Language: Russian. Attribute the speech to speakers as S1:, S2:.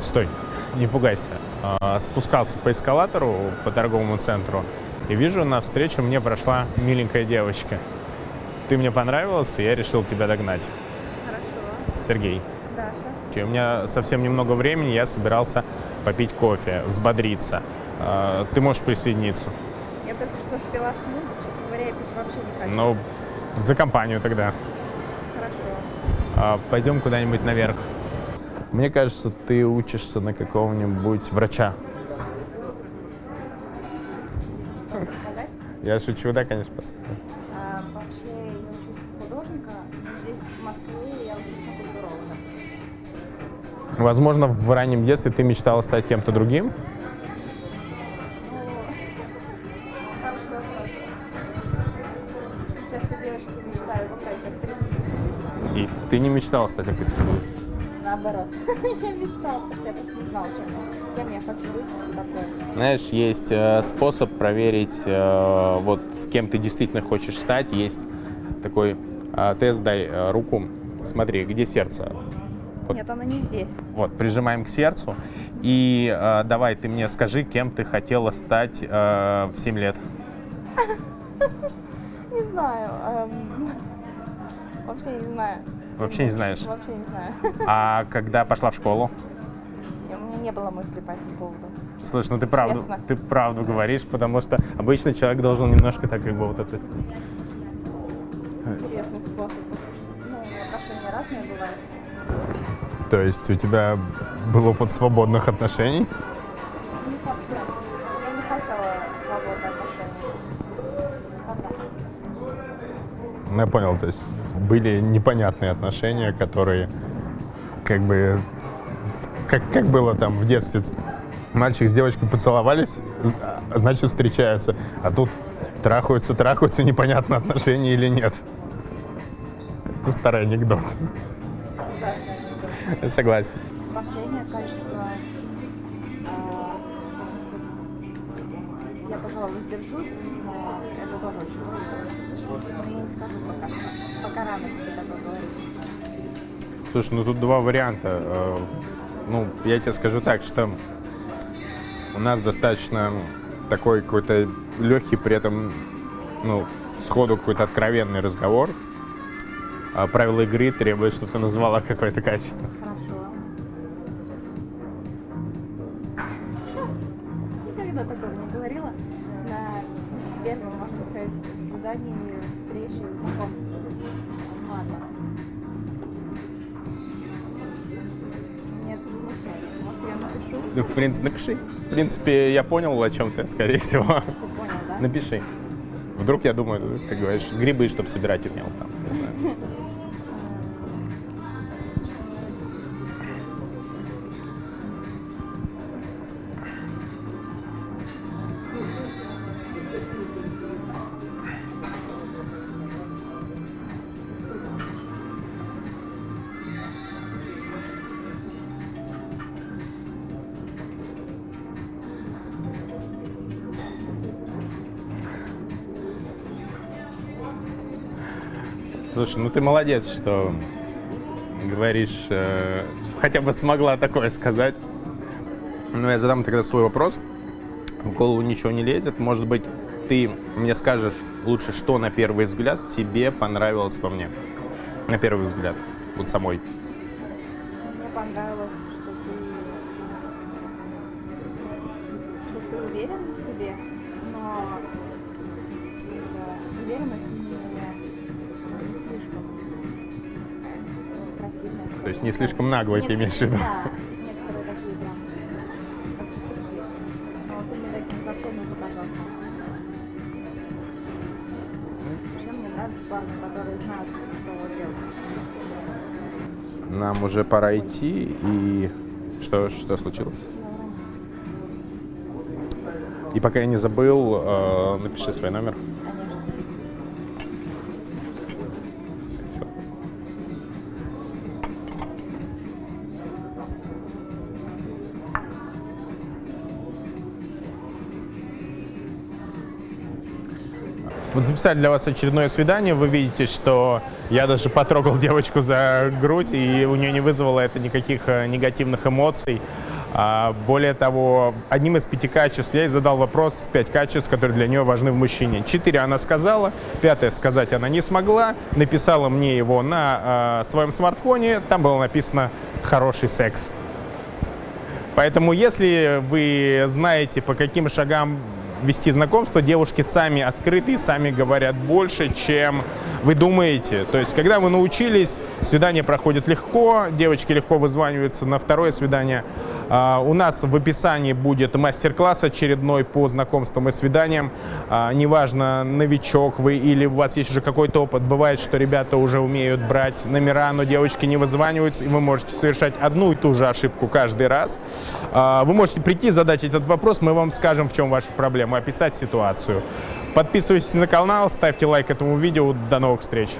S1: Стой, не пугайся. А, Спускался по эскалатору по торговому центру и вижу, навстречу мне прошла миленькая девочка. Ты мне понравился, и я решил тебя догнать.
S2: Хорошо.
S1: Сергей.
S2: Даша.
S1: У меня совсем немного времени, я собирался попить кофе, взбодриться. А, Ты можешь присоединиться?
S2: Я только что пила смузи, честно говоря, я пить вообще не хочу.
S1: Ну, за компанию тогда.
S2: Хорошо.
S1: А, Пойдем куда-нибудь наверх. Мне кажется, ты учишься на какого-нибудь врача. Я шучу, да, конечно, пацан.
S2: А, вообще, я учусь художника, но здесь, в Москве, я учусь на культуролога.
S1: Возможно, в раннем детстве ты мечтала стать кем-то другим.
S2: Ну.
S1: И ты не мечтала стать актрисой.
S2: Наоборот. я мечтала, потому что я просто не знала, чем я. Кем я хочу быть, и все такое.
S1: Знаешь, есть э, способ проверить, э, вот с кем ты действительно хочешь стать. Есть такой э, тест, дай руку. Смотри, где сердце? Вот.
S2: Нет, она не здесь.
S1: Вот, прижимаем к сердцу. И э, давай, ты мне скажи, кем ты хотела стать э, в 7 лет.
S2: Не знаю. эм, Вообще не знаю.
S1: Вообще не знаешь.
S2: Вообще не знаю.
S1: А когда пошла в школу?
S2: У меня не было мысли по этому поводу.
S1: Слушай, ну ты правду,
S2: Честно.
S1: ты правду говоришь, потому что обычно человек должен немножко так как бы вот это...
S2: Интересный способ. Ну, отношения разные бывают.
S1: То есть у тебя был опыт свободных отношений? Ну, я понял, то есть были непонятные отношения, которые как бы... Как, как было там в детстве? Мальчик с девочкой поцеловались, а значит встречаются. А тут трахаются, трахаются, непонятно отношения или нет. Это старый анекдот. Я согласен.
S2: Последнее качество. а, Я, пожалуй, воздержусь, но это тоже очень пока. Рано тебе говорить.
S1: Слушай, ну тут два варианта. Э, Ну, я тебе скажу так, что у нас достаточно такой какой-то легкий, при этом, ну, сходу какой-то откровенный разговор. А правила игры требуют, чтобы ты назвала какое-то качество.
S2: Хорошо. Никогда такого не говорила. На первом, можно сказать, свидании, встрече, знакомстве. Ладно. Меня это смущает. Может, я напишу?
S1: Ну, в принципе, напиши. В принципе, я понял, о чем ты, скорее всего.
S2: Ты понял, да?
S1: Напиши. Вдруг, я думаю, ты говоришь, грибы, чтобы собирать умел там. Слушай, ну ты молодец, что говоришь, э, хотя бы смогла такое сказать. Ну, я задам тогда свой вопрос. В голову ничего не лезет. Может быть, ты мне скажешь лучше, что на первый взгляд тебе понравилось во мне? На первый взгляд, вот самой.
S2: Мне понравилось, что ты, что ты уверен в себе, но эта уверенность
S1: То есть не слишком наглой ты имеешь в виду?
S2: Да, некоторые такие прям. Но ты мне таким совсем не показался. Вообще мне нравятся парни, которые знают, что делать.
S1: Нам уже пора идти, и что, что случилось? И пока я не забыл, э, напиши свой номер. Записали для вас очередное свидание. Вы видите, что я даже потрогал девочку за грудь, и у нее не вызвало это никаких э, негативных эмоций. А, более того, одним из пяти качеств я ей задал вопрос, пять качеств, которые для нее важны в мужчине. Четыре она сказала, пятое сказать она не смогла. Написала мне его на э, своем смартфоне, там было написано «хороший секс». Поэтому, если вы знаете, по каким шагам вести знакомство, девушки сами открыты сами говорят больше, чем вы думаете. То есть, когда вы научились, свидание проходит легко, девочки легко вызваниваются на второе свидание. А, У нас в описании будет мастер-класс очередной по знакомствам и свиданиям. А, Неважно, новичок вы или у вас есть уже какой-то опыт. Бывает, что ребята уже умеют брать номера, но девочки не вызваниваются, и вы можете совершать одну и ту же ошибку каждый раз. А, Вы можете прийти, задать этот вопрос, мы вам скажем, в чем ваша проблема, описать ситуацию. Подписывайтесь на канал, ставьте лайк этому видео. До новых встреч!